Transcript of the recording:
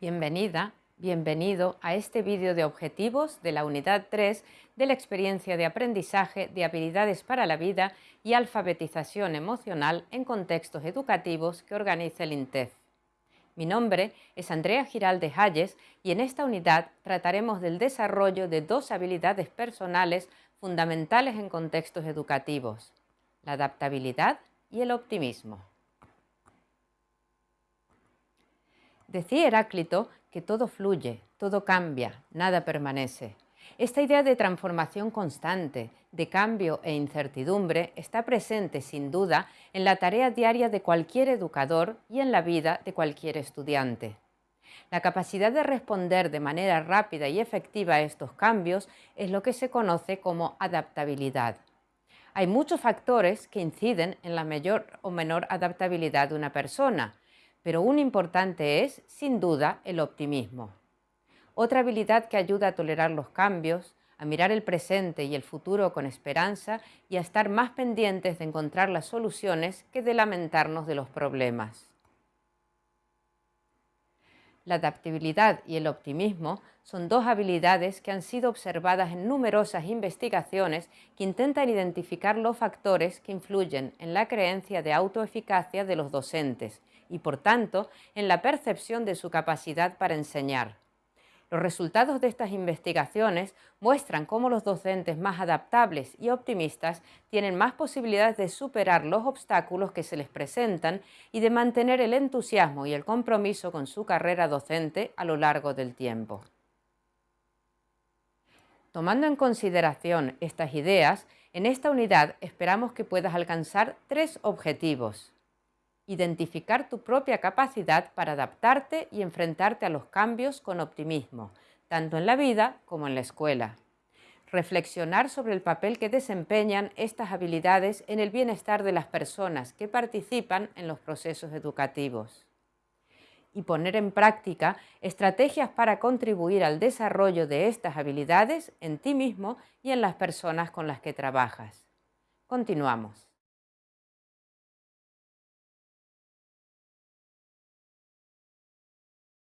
Bienvenida, bienvenido a este vídeo de objetivos de la unidad 3 de la experiencia de aprendizaje de habilidades para la vida y alfabetización emocional en contextos educativos que organiza el INTEF. Mi nombre es Andrea Giralde Hayes y en esta unidad trataremos del desarrollo de dos habilidades personales fundamentales en contextos educativos, la adaptabilidad y el optimismo. Decía Heráclito que todo fluye, todo cambia, nada permanece. Esta idea de transformación constante, de cambio e incertidumbre está presente sin duda en la tarea diaria de cualquier educador y en la vida de cualquier estudiante. La capacidad de responder de manera rápida y efectiva a estos cambios es lo que se conoce como adaptabilidad. Hay muchos factores que inciden en la mayor o menor adaptabilidad de una persona, pero un importante es, sin duda, el optimismo. Otra habilidad que ayuda a tolerar los cambios, a mirar el presente y el futuro con esperanza y a estar más pendientes de encontrar las soluciones que de lamentarnos de los problemas. La adaptabilidad y el optimismo son dos habilidades que han sido observadas en numerosas investigaciones que intentan identificar los factores que influyen en la creencia de autoeficacia de los docentes y, por tanto, en la percepción de su capacidad para enseñar. Los resultados de estas investigaciones muestran cómo los docentes más adaptables y optimistas tienen más posibilidades de superar los obstáculos que se les presentan y de mantener el entusiasmo y el compromiso con su carrera docente a lo largo del tiempo. Tomando en consideración estas ideas, en esta unidad esperamos que puedas alcanzar tres objetivos identificar tu propia capacidad para adaptarte y enfrentarte a los cambios con optimismo, tanto en la vida como en la escuela. Reflexionar sobre el papel que desempeñan estas habilidades en el bienestar de las personas que participan en los procesos educativos. Y poner en práctica estrategias para contribuir al desarrollo de estas habilidades en ti mismo y en las personas con las que trabajas. Continuamos.